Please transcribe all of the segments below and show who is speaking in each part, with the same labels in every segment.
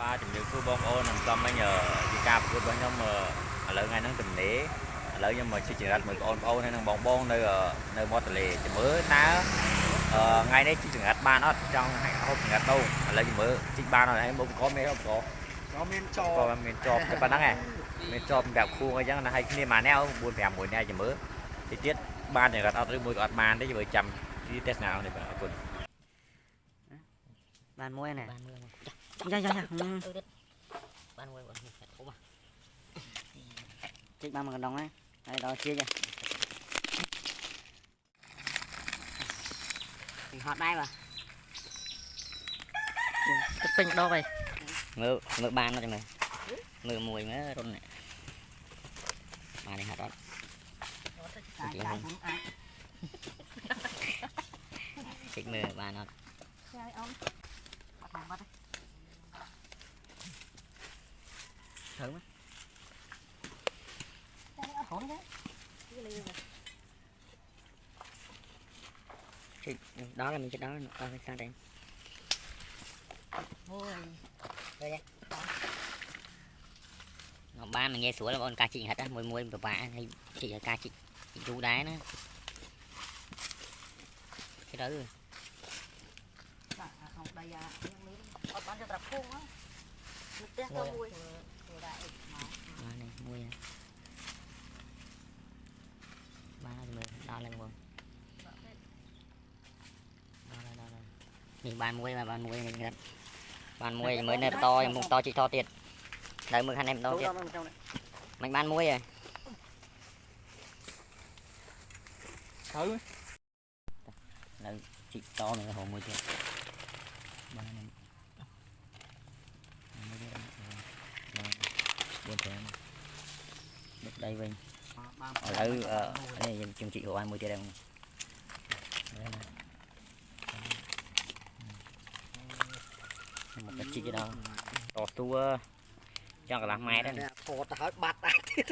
Speaker 1: បាទជំរាបសួរបងប្អូនខ្ញុំសូមមិញអឺជាការប្រកួតរបស់ខ្ញុំអឺឥឡូវថ្ងៃហ្នឹងទំនេរឥឡូវខ្ញុំមកជិះចង្រិតមួយបងប្អូនហើយនឹងបងបងនៅអឺនៅមាត់ទន្លេចាំមើលតើអឺថ្ងៃនេះជិះចង្រិតបានអត់ចង់ហូបចង្រិតដូងឥឡូវចាំមើលជិះបានអត់ហើយមកក៏មានហូបក៏
Speaker 2: nó men
Speaker 1: ក៏
Speaker 2: cho
Speaker 1: មានជាប់តែប៉ុណ្ណឹងឯងមានជាប់ប្រាប់គួងអីចឹងណាហើយគ្នាមួយណែ4 5មួយណែចាំមើលតិចទៀតបានចង្រិតអត់ឬមួយក៏អត់បានទេចាំមើលចាំទីទេសនាអង្គនេះបាទអរគុណ
Speaker 3: បានមួយណែ
Speaker 4: បានមើលមក
Speaker 3: យ៉ាយ៉ាយ៉ា
Speaker 4: បានមួយបងកា
Speaker 3: dạ dạ dạ. Ban quay bọn mình
Speaker 4: chiếc ba mà đồng ấy đây đó chia
Speaker 3: cho hót đây mà. Dạ. Cái pin đo
Speaker 4: vậy. Mưa mưa ban nó cho mình mưa
Speaker 3: mùi nữa luôn này mà
Speaker 4: này hạt đó chị không
Speaker 3: chị mưa ban nó chơi ông bắt đầu bắt đấy. thử mấy đó là mình sẽ đó là con đây?
Speaker 4: Sao đây.
Speaker 3: Ngọc ba mình nghe sủa là con cá chị hết á mùi mùi bà bà hay chị là cá chị, chú đá nữa cái đó rồi.
Speaker 4: À, không đây à, bán cho tập khuôn á, mình test cho mùi
Speaker 3: ba này mua nha à. ba là mười đo lên quần đo lên đo lên nhìn bàn mua mà bàn mua mình gặp bàn mua mới nẹp to một to chỉ to tiệt. Đợi mười hai em to tiệt mình bàn mua rồi.
Speaker 2: Thử
Speaker 3: là chỉ to nữa hồ mua chưa ba này. 4tháng bước đây Vinh ở đây ở đây chương trị của ai mua tiền đồng. Một cái chi đó. Tỏ tua cho cả làm mẹ đó nè. Thọt hỏi bạt ai thế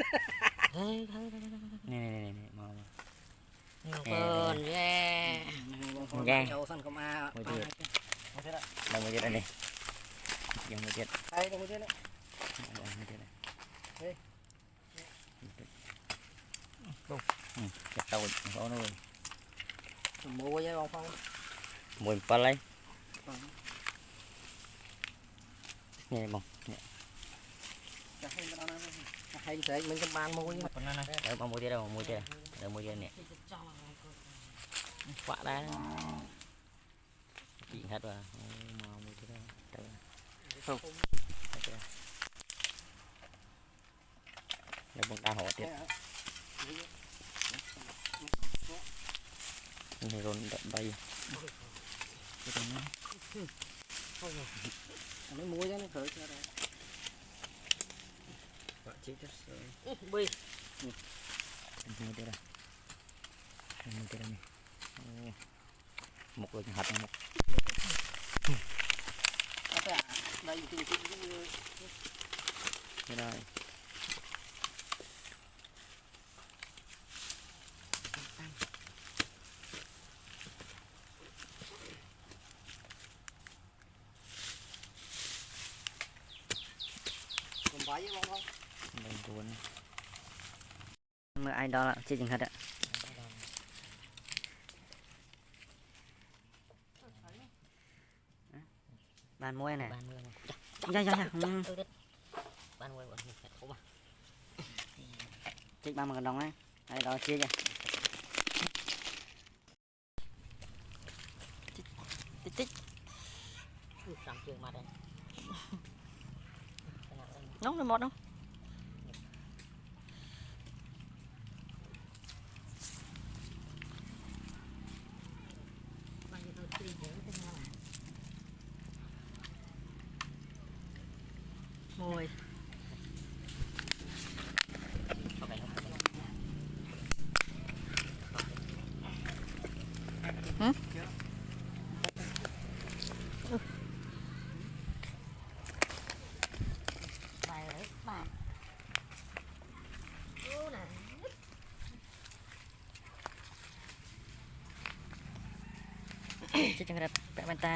Speaker 3: nè nè nè nè mau. Ngọc ra Ra Mùi chết Đâu mùi chết đây
Speaker 4: nè. Dòng mùi chết Đây mùi chết đấy Mùi ទៀតហើយហើយ
Speaker 3: នេះនេះនេះនេះមក
Speaker 4: បងយេ
Speaker 3: យ៉ា
Speaker 4: ចូលសិនកុំអា
Speaker 3: មួយទៀតដល់មួយទៀតនេះយ៉ាងមួយទៀត
Speaker 4: ហើយទៅ
Speaker 3: เดี๋ยวผมตา
Speaker 4: หอดเดี๋ยวนี่
Speaker 3: รนดับใบไป
Speaker 4: ตรงนั้นไม่มุ้ยแล้วนี่เผยเจอแล้
Speaker 2: วปะ
Speaker 3: จิ๊ดเลยบุยนี่เดี๋ยวนะนี่เดี๋ยวนี่
Speaker 4: หมกเล
Speaker 3: ยหัดหมก đây đây
Speaker 4: với con không
Speaker 3: mình cuốn mời ai đó là chưa chừng hết ạ? Bàn
Speaker 4: muối này dạ dạ dạ, dạ.
Speaker 3: Ừ. bàn muối
Speaker 4: bọn mình phải mà chích ba mươi đồng ấy.
Speaker 3: Đây đó chia kìa tích tích làm trường mà đây. Nóng rồi một không? Mùi Hmm? ជាចង្រិ
Speaker 4: តពាក់វ៉ែ
Speaker 3: នតា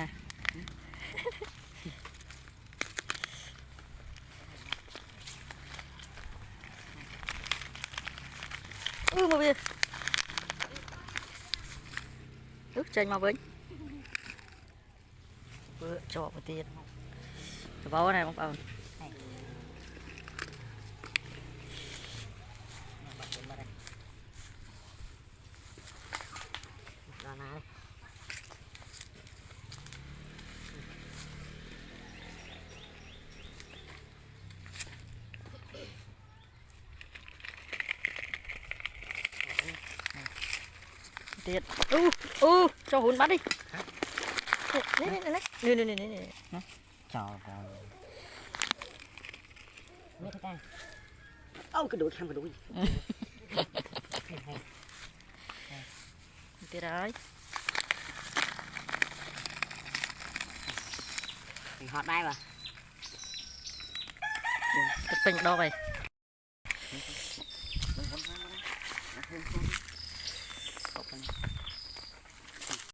Speaker 4: អូម
Speaker 3: កវាអូ
Speaker 2: ចេញមកវិញបើជាប់ទៅទៀតកបោណាបងប្អូនដល់ណា thiệt. U u cho hồn bắt đi.
Speaker 5: Nè nè nè nè. Nè nè nè
Speaker 2: nè trời ơi mấy
Speaker 3: cái ô cái đuổi không cái
Speaker 2: đuổi. Thế rồi họ đây mà? Cái pin đo
Speaker 5: vậy.